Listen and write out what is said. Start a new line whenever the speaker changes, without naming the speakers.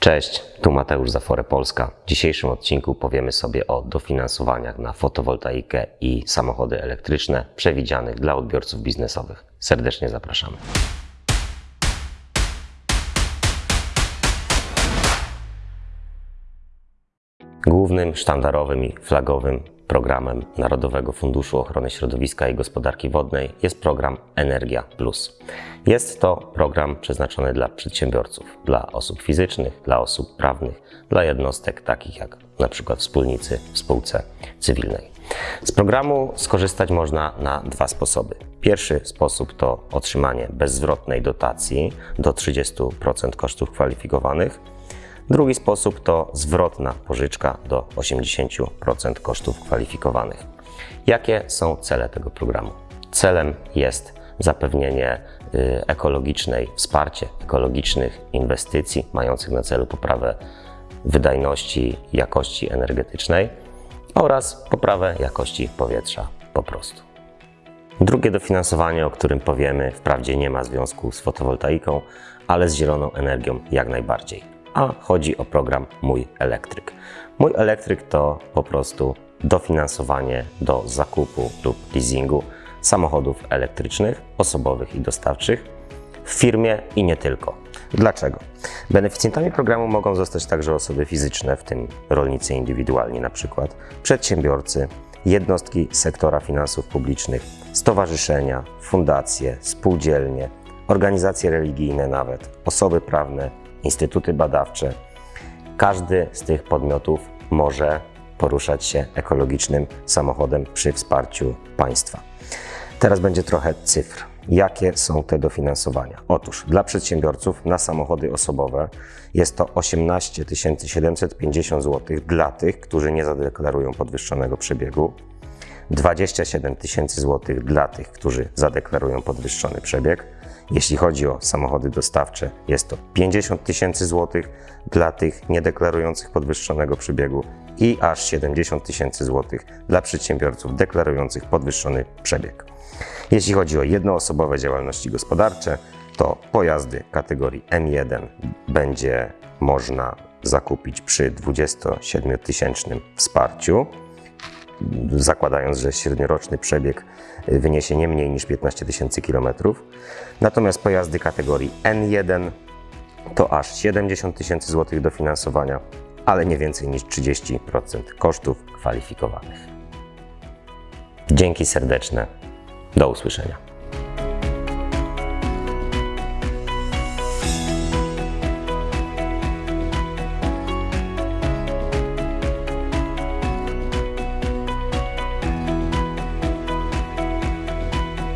Cześć, tu Mateusz Zafore Polska. W dzisiejszym odcinku powiemy sobie o dofinansowaniach na fotowoltaikę i samochody elektryczne przewidzianych dla odbiorców biznesowych. Serdecznie zapraszamy. Głównym, sztandarowym i flagowym programem Narodowego Funduszu Ochrony Środowiska i Gospodarki Wodnej jest program Energia Plus. Jest to program przeznaczony dla przedsiębiorców, dla osób fizycznych, dla osób prawnych, dla jednostek takich jak przykład wspólnicy w spółce cywilnej. Z programu skorzystać można na dwa sposoby. Pierwszy sposób to otrzymanie bezzwrotnej dotacji do 30% kosztów kwalifikowanych. Drugi sposób to zwrotna pożyczka do 80% kosztów kwalifikowanych. Jakie są cele tego programu? Celem jest zapewnienie y, ekologicznej, wsparcie ekologicznych inwestycji mających na celu poprawę wydajności jakości energetycznej oraz poprawę jakości powietrza po prostu. Drugie dofinansowanie, o którym powiemy, wprawdzie nie ma związku z fotowoltaiką, ale z zieloną energią jak najbardziej. A chodzi o program Mój Elektryk. Mój Elektryk to po prostu dofinansowanie do zakupu lub leasingu samochodów elektrycznych, osobowych i dostawczych w firmie i nie tylko. Dlaczego? Beneficjentami programu mogą zostać także osoby fizyczne, w tym rolnicy indywidualni na przykład, przedsiębiorcy, jednostki sektora finansów publicznych, stowarzyszenia, fundacje, spółdzielnie, organizacje religijne nawet, osoby prawne, instytuty badawcze. Każdy z tych podmiotów może poruszać się ekologicznym samochodem przy wsparciu państwa. Teraz będzie trochę cyfr. Jakie są te dofinansowania? Otóż dla przedsiębiorców na samochody osobowe jest to 18 750 zł dla tych, którzy nie zadeklarują podwyższonego przebiegu, 27 tysięcy złotych dla tych, którzy zadeklarują podwyższony przebieg. Jeśli chodzi o samochody dostawcze, jest to 50 tysięcy złotych dla tych niedeklarujących podwyższonego przebiegu i aż 70 tysięcy złotych dla przedsiębiorców deklarujących podwyższony przebieg. Jeśli chodzi o jednoosobowe działalności gospodarcze, to pojazdy kategorii M1 będzie można zakupić przy 27-tysięcznym wsparciu, zakładając, że średnioroczny przebieg wyniesie nie mniej niż 15 tysięcy kilometrów. Natomiast pojazdy kategorii N1 to aż 70 tysięcy złotych dofinansowania, ale nie więcej niż 30% kosztów kwalifikowanych. Dzięki serdeczne. Do usłyszenia.